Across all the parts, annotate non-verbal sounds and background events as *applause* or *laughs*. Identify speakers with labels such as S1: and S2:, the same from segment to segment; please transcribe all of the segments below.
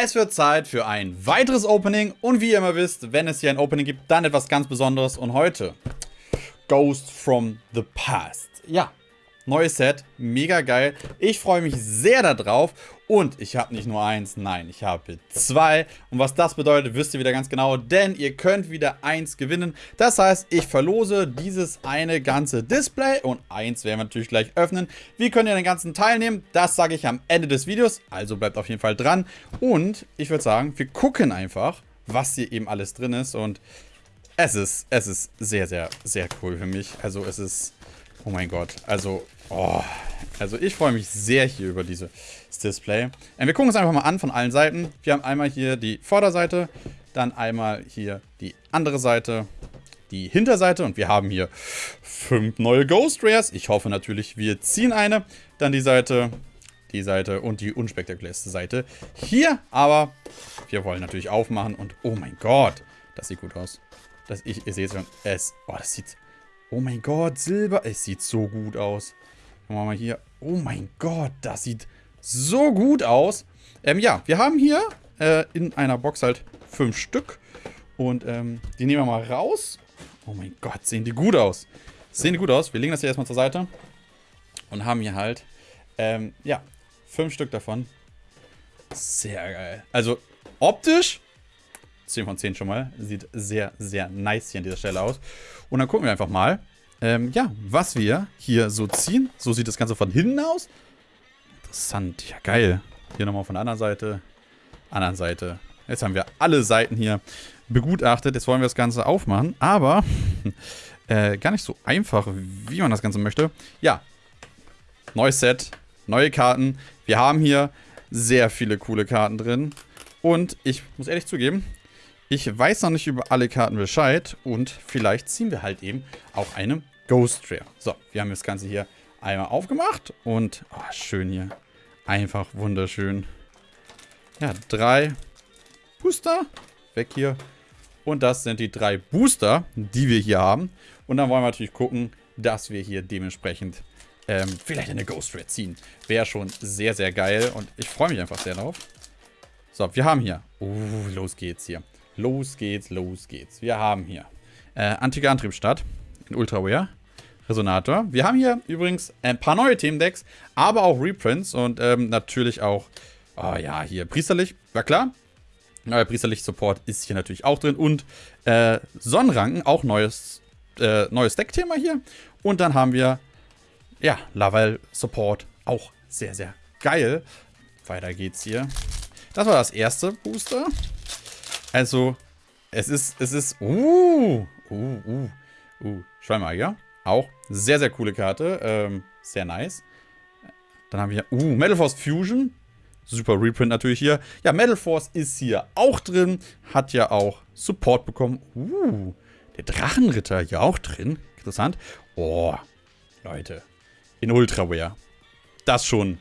S1: Es wird Zeit für ein weiteres Opening und wie ihr immer wisst, wenn es hier ein Opening gibt, dann etwas ganz Besonderes und heute Ghost from the Past. Ja, neues Set, mega geil. Ich freue mich sehr darauf und ich habe nicht nur eins, nein, ich habe zwei. Und was das bedeutet, wisst ihr wieder ganz genau, denn ihr könnt wieder eins gewinnen. Das heißt, ich verlose dieses eine ganze Display und eins werden wir natürlich gleich öffnen. Wie könnt ihr den ganzen teilnehmen? Das sage ich am Ende des Videos, also bleibt auf jeden Fall dran. Und ich würde sagen, wir gucken einfach, was hier eben alles drin ist und es ist, es ist sehr, sehr, sehr cool für mich. Also es ist, oh mein Gott, also Oh, also ich freue mich sehr hier über dieses Display. Äh, wir gucken uns einfach mal an von allen Seiten. Wir haben einmal hier die Vorderseite, dann einmal hier die andere Seite, die Hinterseite und wir haben hier fünf neue Ghost Rares. Ich hoffe natürlich, wir ziehen eine. Dann die Seite, die Seite und die unspektakulärste Seite hier. Aber wir wollen natürlich aufmachen und oh mein Gott, das sieht gut aus. Das, ich, ihr seht schon, es, oh, das sieht, oh mein Gott, Silber, es sieht so gut aus. Machen wir mal hier. Oh mein Gott, das sieht so gut aus. Ähm, ja, wir haben hier äh, in einer Box halt fünf Stück. Und ähm, die nehmen wir mal raus. Oh mein Gott, sehen die gut aus. Sehen die gut aus. Wir legen das hier erstmal zur Seite. Und haben hier halt, ähm, ja, fünf Stück davon. Sehr geil. Also, optisch 10 von 10 schon mal. Sieht sehr, sehr nice hier an dieser Stelle aus. Und dann gucken wir einfach mal, ähm, ja, was wir hier so ziehen. So sieht das Ganze von hinten aus. Interessant. Ja, geil. Hier nochmal von der anderen Seite. Anderen Seite. Jetzt haben wir alle Seiten hier begutachtet. Jetzt wollen wir das Ganze aufmachen. Aber *laughs* äh, gar nicht so einfach, wie man das Ganze möchte. Ja, neues Set, neue Karten. Wir haben hier sehr viele coole Karten drin. Und ich muss ehrlich zugeben, ich weiß noch nicht über alle Karten Bescheid und vielleicht ziehen wir halt eben auch eine Ghost Rare. So, wir haben das Ganze hier einmal aufgemacht und oh, schön hier. Einfach wunderschön. Ja, drei Booster. Weg hier. Und das sind die drei Booster, die wir hier haben. Und dann wollen wir natürlich gucken, dass wir hier dementsprechend ähm, vielleicht eine Ghost Rare ziehen. Wäre schon sehr, sehr geil und ich freue mich einfach sehr drauf. So, wir haben hier. Uh, los geht's hier. Los geht's, los geht's. Wir haben hier äh, antike Antriebsstadt in Ultraware. Resonator. Wir haben hier übrigens ein paar neue Themendecks, aber auch Reprints und ähm, natürlich auch, oh ja, hier Priesterlich, war klar. Neuer Priesterlich Support ist hier natürlich auch drin und äh, Sonnenranken, auch neues, äh, neues Deckthema hier. Und dann haben wir, ja, Laval Support, auch sehr, sehr geil. Weiter geht's hier. Das war das erste Booster. Also, es ist, es ist, uh, uh, uh, uh, Schweinmagier. Auch sehr, sehr coole Karte. Ähm, sehr nice. Dann haben wir, uh, Metal Force Fusion. Super Reprint natürlich hier. Ja, Metal Force ist hier auch drin. Hat ja auch Support bekommen. Uh, der Drachenritter hier auch drin. Interessant. Oh, Leute. In Ultraware. Das schon,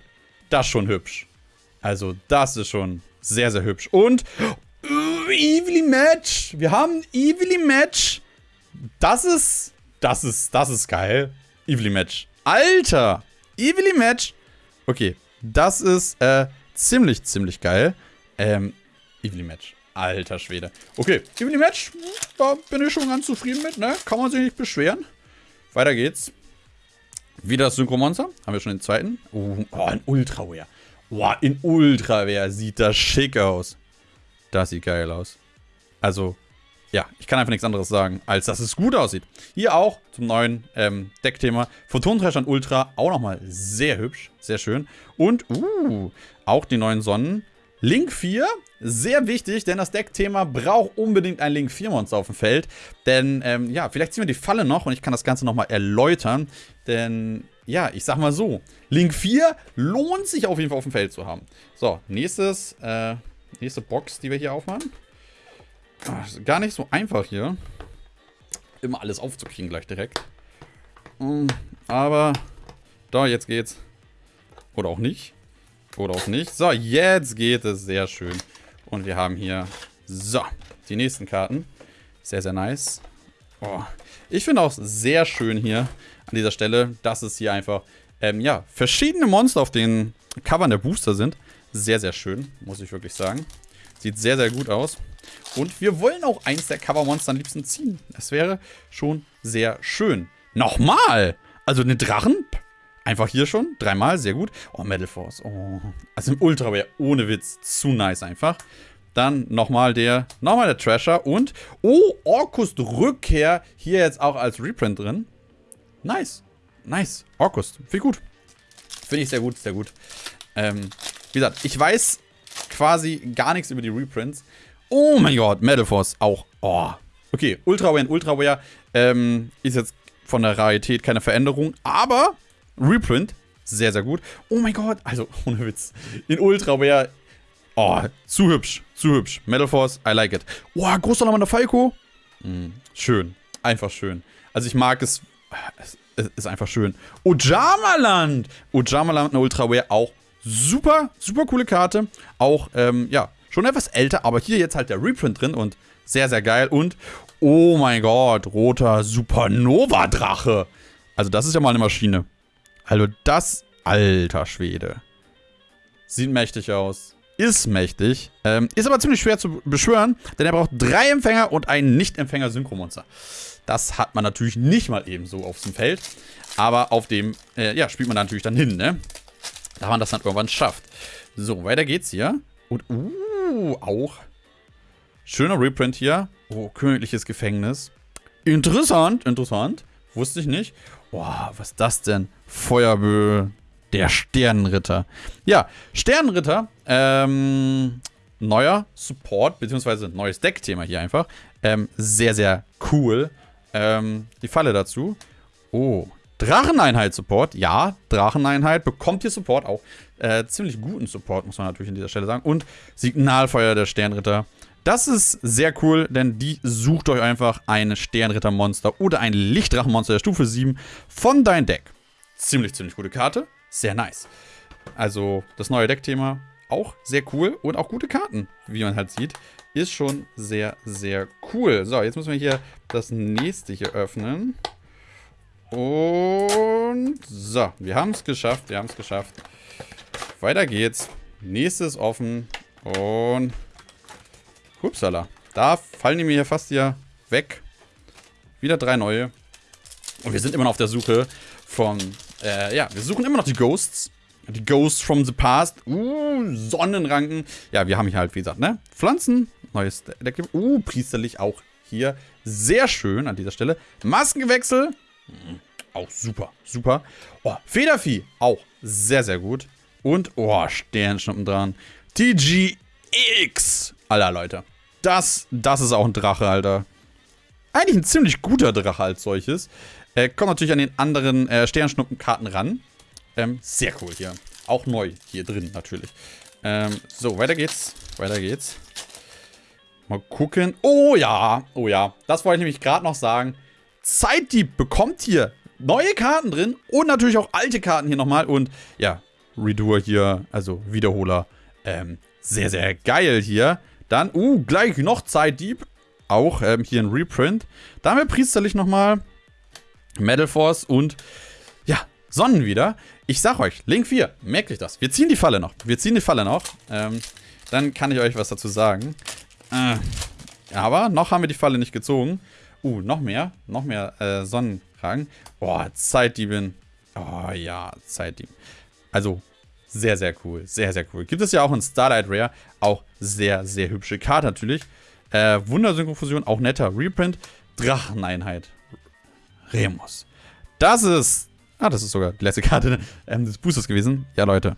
S1: das schon hübsch. Also, das ist schon sehr, sehr hübsch. Und, Evilly Match. Wir haben Evilly Match. Das ist das ist, das ist geil. Evilly Match. Alter! Evilly Match. Okay, das ist äh, ziemlich, ziemlich geil. Ähm, Evilly Match. Alter Schwede. Okay, Evilly Match, da bin ich schon ganz zufrieden mit, ne? Kann man sich nicht beschweren. Weiter geht's. Wieder das Synchromonster. Haben wir schon den zweiten. Oh, oh in Ultraware. Boah, in Ultraware sieht das schick aus. Das sieht geil aus. Also, ja, ich kann einfach nichts anderes sagen, als dass es gut aussieht. Hier auch zum neuen ähm, Deckthema. Photonenthreschern Ultra, auch nochmal sehr hübsch, sehr schön. Und, uh, auch die neuen Sonnen. Link 4, sehr wichtig, denn das Deckthema braucht unbedingt ein Link 4 Monster auf dem Feld. Denn, ähm, ja, vielleicht ziehen wir die Falle noch und ich kann das Ganze nochmal erläutern. Denn, ja, ich sag mal so, Link 4 lohnt sich auf jeden Fall auf dem Feld zu haben. So, nächstes, äh, nächste Box, die wir hier aufmachen. Ach, gar nicht so einfach hier. Immer alles aufzukriegen gleich direkt. Hm, aber, da, jetzt geht's. Oder auch nicht. Oder auch nicht. So, jetzt geht es. Sehr schön. Und wir haben hier, so, die nächsten Karten. Sehr, sehr nice. Oh. Ich finde auch sehr schön hier an dieser Stelle, dass es hier einfach, ähm, ja, verschiedene Monster auf den Covern der Booster sind. Sehr, sehr schön, muss ich wirklich sagen. Sieht sehr, sehr gut aus. Und wir wollen auch eins der Covermonster am liebsten ziehen. Das wäre schon sehr schön. Nochmal! Also eine Drachen? Einfach hier schon. Dreimal, sehr gut. Oh, Metal Force. Oh. Also im Ultra wäre ohne Witz zu nice einfach. Dann nochmal der, nochmal der Trasher und, oh, Orkust Rückkehr hier jetzt auch als Reprint drin. Nice. Nice. Orkust. Viel gut. Finde ich sehr gut, sehr gut. Ähm, wie gesagt, ich weiß quasi gar nichts über die Reprints. Oh mein Gott, Metal Force auch. Oh. Okay, Ultra Ultraware Ultra Ultraware ähm, ist jetzt von der Rarität keine Veränderung, aber Reprint, sehr, sehr gut. Oh mein Gott, also *laughs* ohne Witz. In Ultra Ultraware, oh, zu hübsch, zu hübsch. Metal Force, I like it. Oh, großer Name der Falco. Mm, schön, einfach schön. Also ich mag es, es ist einfach schön. Ojamaland, Ojamaland Ultra Ultraware auch super, super coole Karte. Auch, ähm, ja, schon etwas älter, aber hier jetzt halt der Reprint drin und sehr, sehr geil. Und, oh mein Gott, roter Supernova-Drache. Also das ist ja mal eine Maschine. Also das, alter Schwede. Sieht mächtig aus. Ist mächtig. Ähm, ist aber ziemlich schwer zu beschwören, denn er braucht drei Empfänger und einen Nicht-Empfänger-Synchromonster. Das hat man natürlich nicht mal eben so auf dem Feld. Aber auf dem, äh, ja, spielt man natürlich dann hin, ne? Da man das dann irgendwann schafft. So, weiter geht's hier. Und, uh, auch. Schöner Reprint hier. Oh, königliches Gefängnis. Interessant, interessant. Wusste ich nicht. Boah, was ist das denn? Feuerbö, der Sternenritter. Ja, Sternenritter, ähm, neuer Support, beziehungsweise neues Deckthema hier einfach. Ähm, sehr, sehr cool. Ähm, die Falle dazu. Oh, Dracheneinheit-Support. Ja, Dracheneinheit bekommt hier Support. Auch äh, ziemlich guten Support, muss man natürlich an dieser Stelle sagen. Und Signalfeuer der Sternritter. Das ist sehr cool, denn die sucht euch einfach ein Sternrittermonster oder ein Lichtdrachenmonster der Stufe 7 von dein Deck. Ziemlich, ziemlich gute Karte. Sehr nice. Also das neue Deckthema auch sehr cool und auch gute Karten, wie man halt sieht. Ist schon sehr, sehr cool. So, jetzt müssen wir hier das nächste hier öffnen. Und so, wir haben es geschafft, wir haben es geschafft. Weiter geht's. Nächstes offen. Und hupsala. Da fallen die mir hier fast hier weg. Wieder drei neue. Und wir sind immer noch auf der Suche von, äh, ja, wir suchen immer noch die Ghosts. Die Ghosts from the Past. Uh, Sonnenranken. Ja, wir haben hier halt, wie gesagt, ne? Pflanzen. Neues. Uh, priesterlich auch hier. Sehr schön an dieser Stelle. Maskengewechsel. Auch super, super. Oh, Federvieh, auch sehr, sehr gut. Und, oh, Sternschnuppen dran. TGX. Alter, Leute. Das, das ist auch ein Drache, Alter. Eigentlich ein ziemlich guter Drache als solches. Äh, kommt natürlich an den anderen äh, Sternschnuppenkarten ran. Ähm, sehr cool hier. Auch neu hier drin, natürlich. Ähm, so, weiter geht's. Weiter geht's. Mal gucken. Oh ja, oh ja. Das wollte ich nämlich gerade noch sagen. Zeitdieb bekommt hier neue Karten drin und natürlich auch alte Karten hier nochmal. Und ja, Redoer hier, also Wiederholer. Ähm, sehr, sehr geil hier. Dann, uh, gleich noch Zeitdieb. Auch ähm, hier ein Reprint. Da haben wir priesterlich nochmal. Metal Force und ja, Sonnen wieder. Ich sag euch, Link 4, merkt euch das. Wir ziehen die Falle noch. Wir ziehen die Falle noch. Ähm, dann kann ich euch was dazu sagen. Äh, aber noch haben wir die Falle nicht gezogen. Uh, noch mehr. Noch mehr äh, Sonnenkragen. Boah, Zeitdiebin. Oh ja, Zeitdieb. Also, sehr, sehr cool. Sehr, sehr cool. Gibt es ja auch in Starlight Rare. Auch sehr, sehr hübsche Karte natürlich. Äh, Wundersynchrofusion, auch netter Reprint. Dracheneinheit. Remus. Das ist... Ah, das ist sogar die letzte Karte ähm, des Boosters gewesen. Ja, Leute.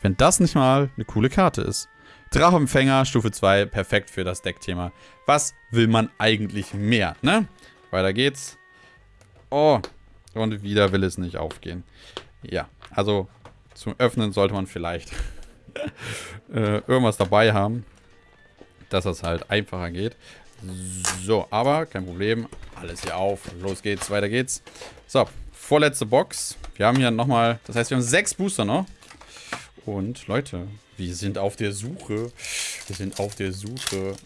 S1: Wenn das nicht mal eine coole Karte ist. Drachempfänger, Stufe 2, perfekt für das Deckthema. Was will man eigentlich mehr, ne? Weiter geht's. Oh, und wieder will es nicht aufgehen. Ja, also zum Öffnen sollte man vielleicht *laughs* äh, irgendwas dabei haben, dass das halt einfacher geht. So, aber kein Problem. Alles hier auf. Los geht's, weiter geht's. So, vorletzte Box. Wir haben hier nochmal, das heißt, wir haben sechs Booster noch. Und Leute, wir sind auf der Suche. Wir sind auf der Suche.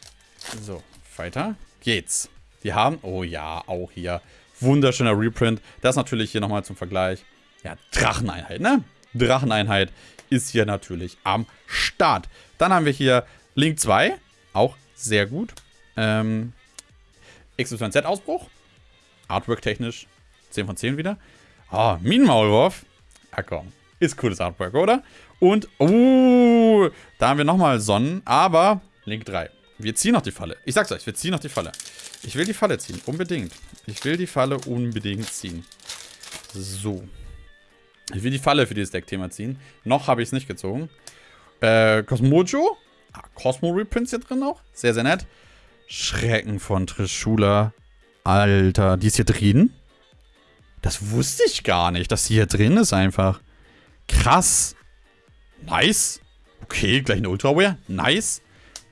S1: So, weiter geht's. Wir haben, oh ja, auch hier wunderschöner Reprint. Das natürlich hier nochmal zum Vergleich. Ja, Dracheneinheit, ne? Dracheneinheit ist hier natürlich am Start. Dann haben wir hier Link 2, auch sehr gut. Ähm, XYZ-Ausbruch, Artwork-technisch 10 von 10 wieder. Ah, Minenmaulwurf. Ah komm, ist cooles Artwork, oder? Und, uh, da haben wir nochmal Sonnen, aber Link 3. Wir ziehen noch die Falle. Ich sag's euch, wir ziehen noch die Falle. Ich will die Falle ziehen, unbedingt. Ich will die Falle unbedingt ziehen. So. Ich will die Falle für dieses Deck-Thema ziehen. Noch habe ich es nicht gezogen. Äh, Cosmojo. Ah, Cosmo Reprints hier drin auch. Sehr, sehr nett. Schrecken von Trishula. Alter, die ist hier drin? Das wusste ich gar nicht, dass sie hier drin ist einfach. Krass. Nice. Okay, gleich eine Ultraware. Nice.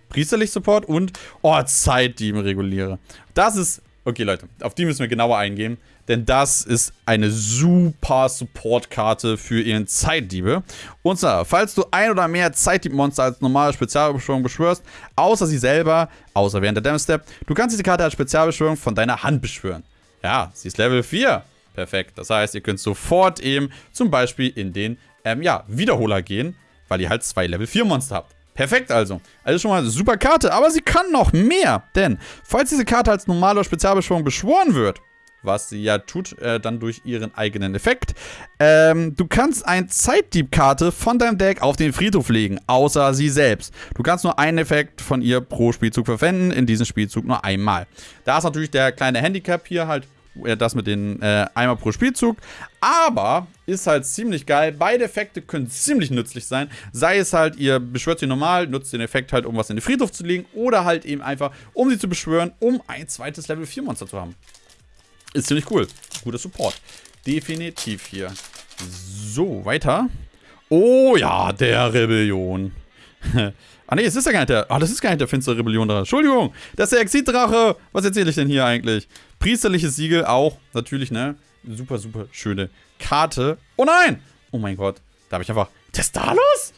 S1: Priesterlich Support und, oh, Zeitdieben reguliere. Das ist, okay Leute, auf die müssen wir genauer eingehen, denn das ist eine super Support-Karte für ihren Zeitdiebe. Und zwar, falls du ein oder mehr Zeitdieb-Monster als normale Spezialbeschwörung beschwörst, außer sie selber, außer während der Damage Step, du kannst diese Karte als Spezialbeschwörung von deiner Hand beschwören. Ja, sie ist Level 4. Perfekt. Das heißt, ihr könnt sofort eben zum Beispiel in den ähm, ja, Wiederholer gehen, weil ihr halt zwei Level 4 Monster habt. Perfekt also. Also schon mal eine super Karte, aber sie kann noch mehr. Denn, falls diese Karte als normale Spezialbeschwörung beschworen wird, was sie ja tut, äh, dann durch ihren eigenen Effekt, ähm, du kannst eine Zeitdieb-Karte von deinem Deck auf den Friedhof legen, außer sie selbst. Du kannst nur einen Effekt von ihr pro Spielzug verwenden, in diesem Spielzug nur einmal. Da ist natürlich der kleine Handicap hier halt das mit den äh, einmal pro Spielzug. Aber ist halt ziemlich geil. Beide Effekte können ziemlich nützlich sein. Sei es halt, ihr beschwört sie normal, nutzt den Effekt halt, um was in den Friedhof zu legen. Oder halt eben einfach, um sie zu beschwören, um ein zweites Level 4 Monster zu haben. Ist ziemlich cool. Guter Support. Definitiv hier. So, weiter. Oh ja, der Rebellion. Ah ne, es ist ja gar nicht der. Ah, das ist gar nicht der finstere Rebellion da. Entschuldigung, das ist der Exit-Drache. Was erzähle ich denn hier eigentlich? Priesterliches Siegel auch. Natürlich, ne? Super, super schöne Karte. Oh nein! Oh mein Gott. Da habe ich einfach. Testalos?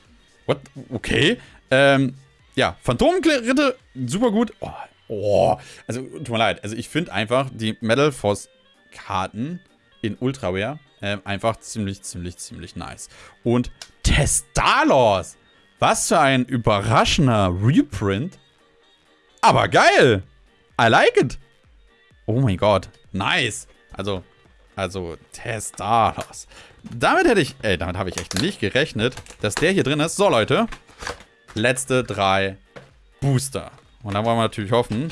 S1: What? Okay. Ähm, ja, Phantomritte, super gut. Oh, oh, also tut mir leid. Also ich finde einfach die Metal Force Karten in Ultraware äh, einfach ziemlich, ziemlich, ziemlich nice. Und Testalos! Was für ein überraschender Reprint. Aber geil! I like it! Oh mein Gott. Nice. Also, also, Testalos. Damit hätte ich, ey, damit habe ich echt nicht gerechnet, dass der hier drin ist. So, Leute. Letzte drei Booster. Und dann wollen wir natürlich hoffen.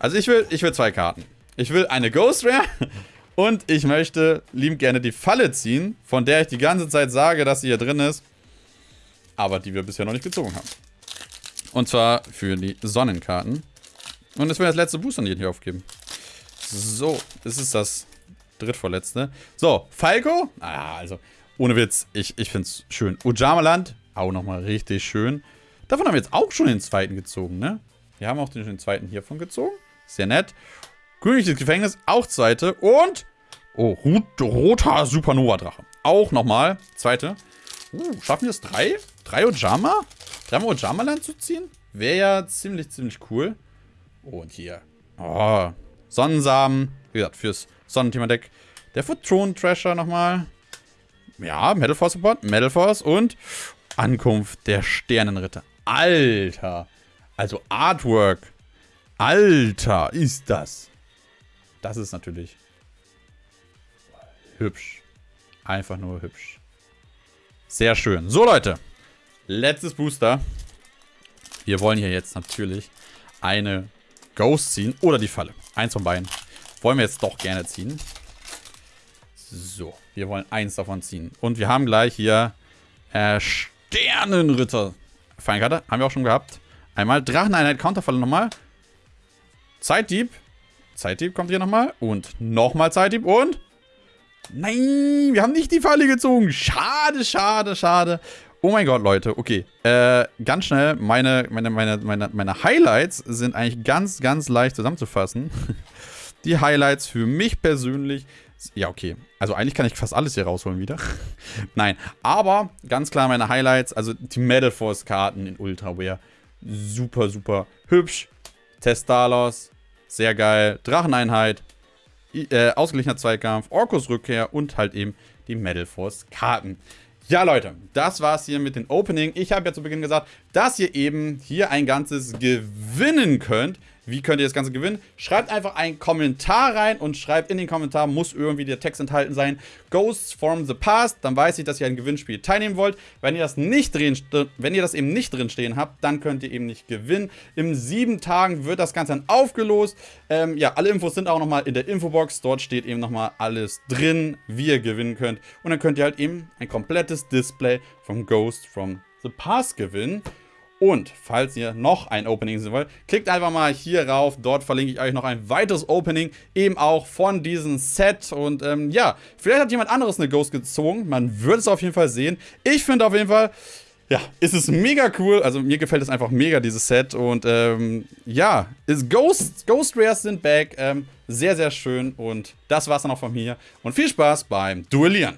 S1: Also, ich will, ich will zwei Karten. Ich will eine Ghost Rare *laughs* und ich möchte lieb gerne die Falle ziehen, von der ich die ganze Zeit sage, dass sie hier drin ist. Aber die wir bisher noch nicht gezogen haben. Und zwar für die Sonnenkarten. Und das wäre das letzte Booster, die ich hier aufgeben. So, das ist das drittvorletzte. So, Falco. Ah, also, ohne Witz, ich, ich finde es schön. Ujamaland, auch nochmal richtig schön. Davon haben wir jetzt auch schon den zweiten gezogen, ne? Wir haben auch den, den zweiten hiervon gezogen. Sehr nett. Königliches Gefängnis, auch zweite. Und, oh, roter Supernova-Drache. Auch nochmal, zweite. Uh, schaffen wir es drei? Drei Ojama? Dreimal Ojama-Land zu ziehen? Wäre ja ziemlich, ziemlich cool. Und hier. Oh, Sonnensamen. Wie gesagt, fürs Sonnenthema-Deck. Der Footron Trasher nochmal. Ja, Metal Force Support, Metal Force und Ankunft der Sternenritter. Alter. Also Artwork. Alter, ist das. Das ist natürlich hübsch. Einfach nur hübsch. Sehr schön. So, Leute. Letztes Booster. Wir wollen hier jetzt natürlich eine Ghost ziehen oder die Falle. Eins von beiden. Wollen wir jetzt doch gerne ziehen. So, wir wollen eins davon ziehen. Und wir haben gleich hier äh, Sternenritter. Feinkarte, haben wir auch schon gehabt. Einmal Dracheneinheit, Counterfalle nochmal. Zeitdieb. Zeitdieb kommt hier nochmal. Und nochmal Zeitdieb und... Nein, wir haben nicht die Falle gezogen. Schade, schade, schade. Oh mein Gott, Leute. Okay. Äh, ganz schnell. Meine, meine, meine, meine, meine Highlights sind eigentlich ganz, ganz leicht zusammenzufassen. *laughs* die Highlights für mich persönlich. Ja, okay. Also eigentlich kann ich fast alles hier rausholen wieder. *laughs* Nein. Aber ganz klar meine Highlights. Also die Metal Force Karten in Ultraware. Super, super hübsch. Testalos. Sehr geil. Dracheneinheit. Äh, ausgeglichener Zweikampf. Orkus Rückkehr und halt eben die Metal Force Karten. Ja, Leute, das war's hier mit dem Opening. Ich habe ja zu Beginn gesagt, dass ihr eben hier ein ganzes gewinnen könnt. Wie könnt ihr das Ganze gewinnen? Schreibt einfach einen Kommentar rein und schreibt in den Kommentar, muss irgendwie der Text enthalten sein, Ghosts from the Past, dann weiß ich, dass ihr ein Gewinnspiel teilnehmen wollt. Wenn ihr das nicht drin, wenn ihr das eben nicht drin stehen habt, dann könnt ihr eben nicht gewinnen. In sieben Tagen wird das Ganze dann aufgelost. Ähm, ja, alle Infos sind auch nochmal in der Infobox. Dort steht eben nochmal alles drin, wie ihr gewinnen könnt. Und dann könnt ihr halt eben ein komplettes Display von Ghost from the Past gewinnen. Und falls ihr noch ein Opening sehen wollt, klickt einfach mal hier rauf. Dort verlinke ich euch noch ein weiteres Opening, eben auch von diesem Set. Und ähm, ja, vielleicht hat jemand anderes eine Ghost gezogen. Man wird es auf jeden Fall sehen. Ich finde auf jeden Fall, ja, ist es mega cool. Also mir gefällt es einfach mega, dieses Set. Und ähm, ja, ist Ghost, Ghost Rares sind back. Ähm, sehr, sehr schön. Und das war's dann auch von mir. Und viel Spaß beim Duellieren.